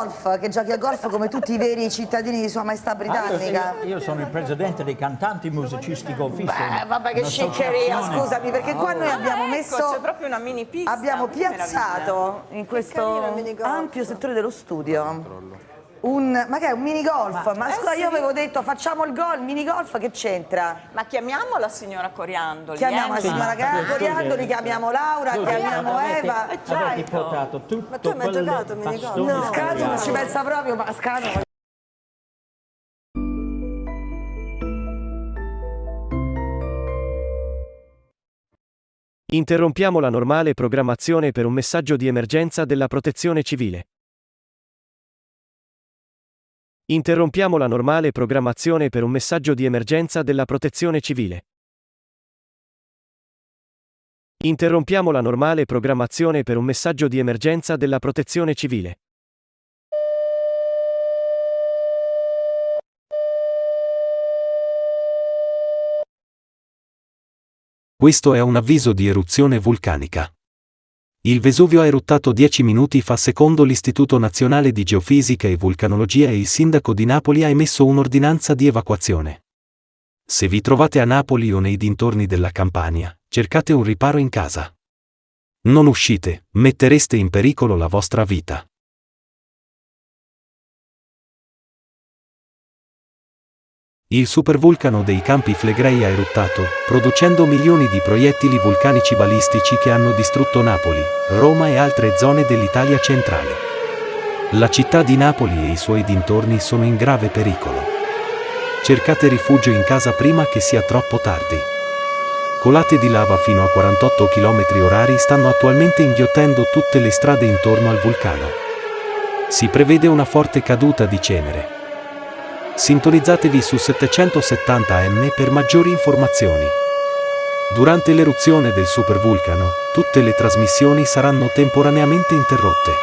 golf, che giochi a golf come tutti i veri cittadini di Sua Maestà Britannica. Io, io sono il presidente dei cantanti musicisti golfisti. Beh, vabbè che sciccheria, scusami, perché qua noi abbiamo ecco, messo... c'è proprio una mini pista. Abbiamo piazzato in questo carino, ampio settore dello studio un, ma che è un mini golf? Ma, eh scusa, sì. io avevo detto facciamo il gol, mini golf che c'entra? Ma chiamiamo la signora Coriandoli. Chiamiamo la eh, signora ma- Coriandoli, chiamiamo Laura, Scusi, chiamiamo avete- Eva. Avete certo. portato tutto Ma tu hai mai giocato minigolf? No. Scano non ci pensa proprio, ma Scano... Interrompiamo la normale programmazione per un messaggio di emergenza della Protezione Civile. Interrompiamo la normale programmazione per un messaggio di emergenza della Protezione Civile. Interrompiamo la normale programmazione per un messaggio di emergenza della Protezione Civile. Questo è un avviso di eruzione vulcanica. Il Vesuvio ha eruttato 10 minuti fa secondo l'Istituto Nazionale di Geofisica e Vulcanologia e il sindaco di Napoli ha emesso un'ordinanza di evacuazione. Se vi trovate a Napoli o nei dintorni della Campania, cercate un riparo in casa. Non uscite, mettereste in pericolo la vostra vita. Il supervulcano dei Campi Flegrei ha eruttato, producendo milioni di proiettili vulcanici balistici che hanno distrutto Napoli, Roma e altre zone dell'Italia centrale. La città di Napoli e i suoi dintorni sono in grave pericolo. Cercate rifugio in casa prima che sia troppo tardi. Colate di lava fino a 48 km orari stanno attualmente inghiottendo tutte le strade intorno al vulcano. Si prevede una forte caduta di cenere. Sintonizzatevi su 770M per maggiori informazioni. Durante l'eruzione del supervulcano, tutte le trasmissioni saranno temporaneamente interrotte.